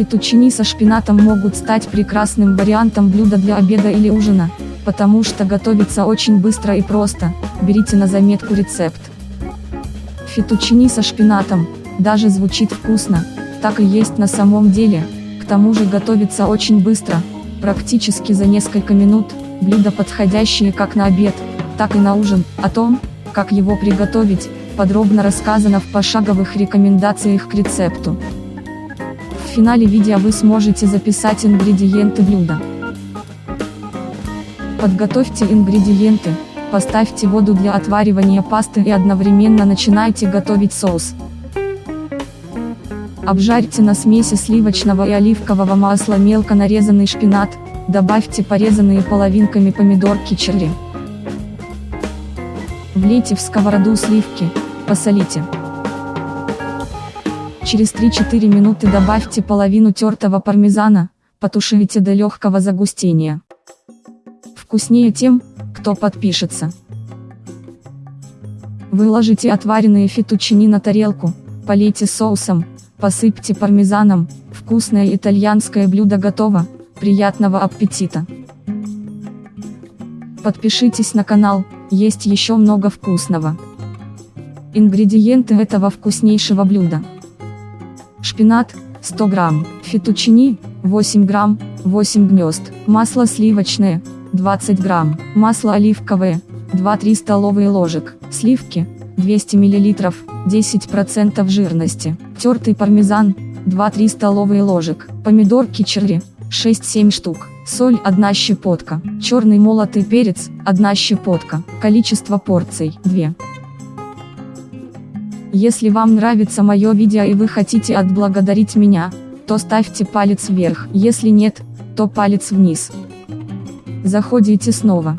Фетучини со шпинатом могут стать прекрасным вариантом блюда для обеда или ужина, потому что готовится очень быстро и просто, берите на заметку рецепт. Фетучини со шпинатом, даже звучит вкусно, так и есть на самом деле, к тому же готовится очень быстро, практически за несколько минут, блюдо подходящее как на обед, так и на ужин, о том, как его приготовить, подробно рассказано в пошаговых рекомендациях к рецепту. Финале видео вы сможете записать ингредиенты блюда. Подготовьте ингредиенты, поставьте воду для отваривания пасты и одновременно начинайте готовить соус. Обжарьте на смеси сливочного и оливкового масла мелко нарезанный шпинат, добавьте порезанные половинками помидорки черри. Влейте в сковороду сливки, посолите. Через 3-4 минуты добавьте половину тертого пармезана, потушите до легкого загустения. Вкуснее тем, кто подпишется. Выложите отваренные фетучини на тарелку, полейте соусом, посыпьте пармезаном, вкусное итальянское блюдо готово, приятного аппетита! Подпишитесь на канал, есть еще много вкусного. Ингредиенты этого вкуснейшего блюда. Шпинат, 100 грамм, фетучини, 8 грамм, 8 гнезд, масло сливочное, 20 грамм, масло оливковое, 2-3 столовые ложек, сливки, 200 мл, 10% жирности, тертый пармезан, 2-3 столовые ложек, помидорки черри, 6-7 штук, соль 1 щепотка, черный молотый перец, 1 щепотка, количество порций 2. Если вам нравится мое видео и вы хотите отблагодарить меня, то ставьте палец вверх, если нет, то палец вниз. Заходите снова.